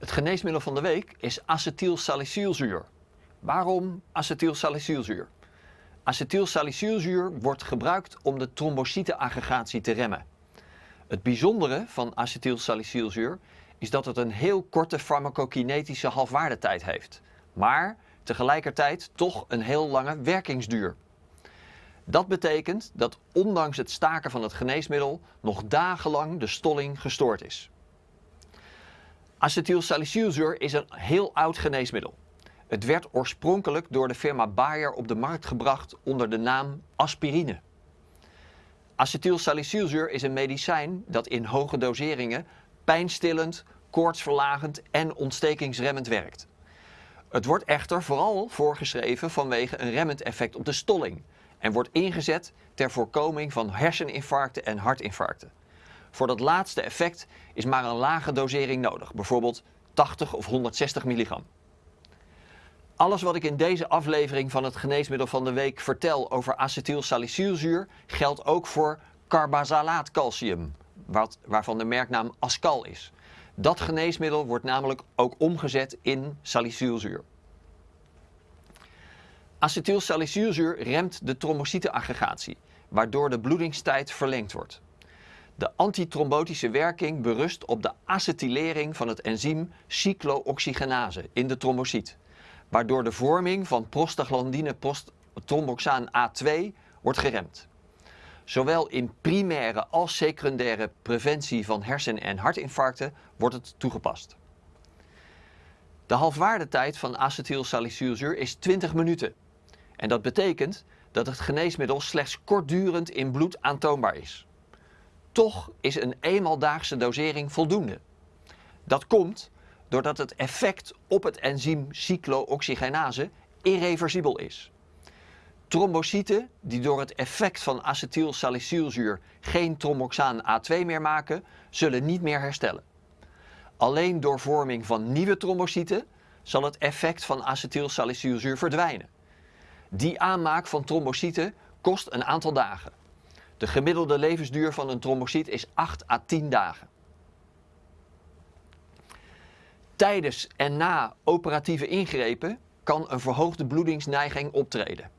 Het geneesmiddel van de week is acetylsalicylzuur. Waarom acetylsalicylzuur? Acetylsalicylzuur wordt gebruikt om de trombocyteaggregatie te remmen. Het bijzondere van acetylsalicylzuur is dat het een heel korte farmacokinetische halfwaardetijd heeft, maar tegelijkertijd toch een heel lange werkingsduur. Dat betekent dat ondanks het staken van het geneesmiddel nog dagenlang de stolling gestoord is. Acetylsalicylzuur is een heel oud geneesmiddel. Het werd oorspronkelijk door de firma Bayer op de markt gebracht onder de naam aspirine. Acetylsalicylzuur is een medicijn dat in hoge doseringen pijnstillend, koortsverlagend en ontstekingsremmend werkt. Het wordt echter vooral voorgeschreven vanwege een remmend effect op de stolling en wordt ingezet ter voorkoming van herseninfarcten en hartinfarcten. Voor dat laatste effect is maar een lage dosering nodig, bijvoorbeeld 80 of 160 milligram. Alles wat ik in deze aflevering van het geneesmiddel van de week vertel over acetylsalicylzuur geldt ook voor carbazalaatcalcium, wat, waarvan de merknaam Ascal is. Dat geneesmiddel wordt namelijk ook omgezet in salicylzuur. Acetylsalicylzuur remt de trombocyteaggregatie, waardoor de bloedingstijd verlengd wordt. De antitrombotische werking berust op de acetylering van het enzym cyclooxygenase in de trombocyt, waardoor de vorming van prostaglandine tromboxaan A2 wordt geremd. Zowel in primaire als secundaire preventie van hersen- en hartinfarcten wordt het toegepast. De halfwaardetijd van acetylsalicylzuur is 20 minuten. En dat betekent dat het geneesmiddel slechts kortdurend in bloed aantoonbaar is. Toch is een eenmaaldagse dosering voldoende. Dat komt doordat het effect op het enzym cyclooxygenase irreversibel is. Trombocyten die door het effect van acetylsalicylzuur geen tromboxaan A2 meer maken, zullen niet meer herstellen. Alleen door vorming van nieuwe trombocyten zal het effect van acetylsalicylzuur verdwijnen. Die aanmaak van trombocyten kost een aantal dagen. De gemiddelde levensduur van een trombocyt is 8 à 10 dagen. Tijdens en na operatieve ingrepen kan een verhoogde bloedingsneiging optreden.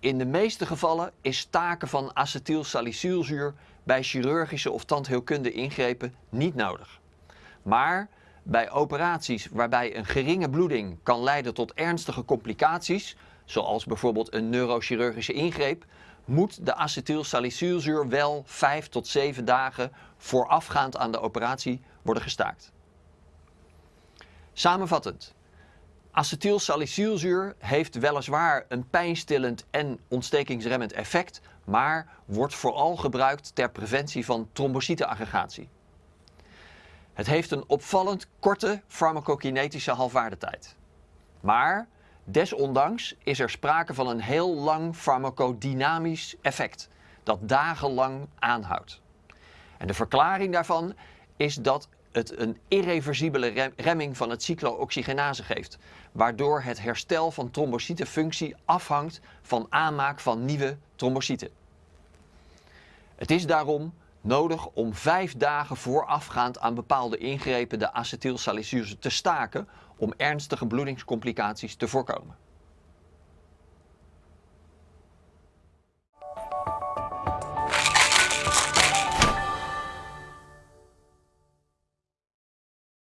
In de meeste gevallen is staken van acetylsalicylzuur bij chirurgische of tandheelkunde ingrepen niet nodig. Maar bij operaties waarbij een geringe bloeding kan leiden tot ernstige complicaties, zoals bijvoorbeeld een neurochirurgische ingreep, moet de acetylsalicylzuur wel 5 tot 7 dagen voorafgaand aan de operatie worden gestaakt. Samenvattend. Acetylsalicylzuur heeft weliswaar een pijnstillend en ontstekingsremmend effect, maar wordt vooral gebruikt ter preventie van trombocyteaggregatie. Het heeft een opvallend korte farmacokinetische halfwaardetijd. Maar desondanks is er sprake van een heel lang farmacodynamisch effect dat dagenlang aanhoudt. En de verklaring daarvan is dat het een irreversibele remming van het cyclooxygenase geeft, waardoor het herstel van trombocytenfunctie afhangt van aanmaak van nieuwe trombocyten. Het is daarom nodig om vijf dagen voorafgaand aan bepaalde ingrepen de acetylsalicylse te staken om ernstige bloedingscomplicaties te voorkomen.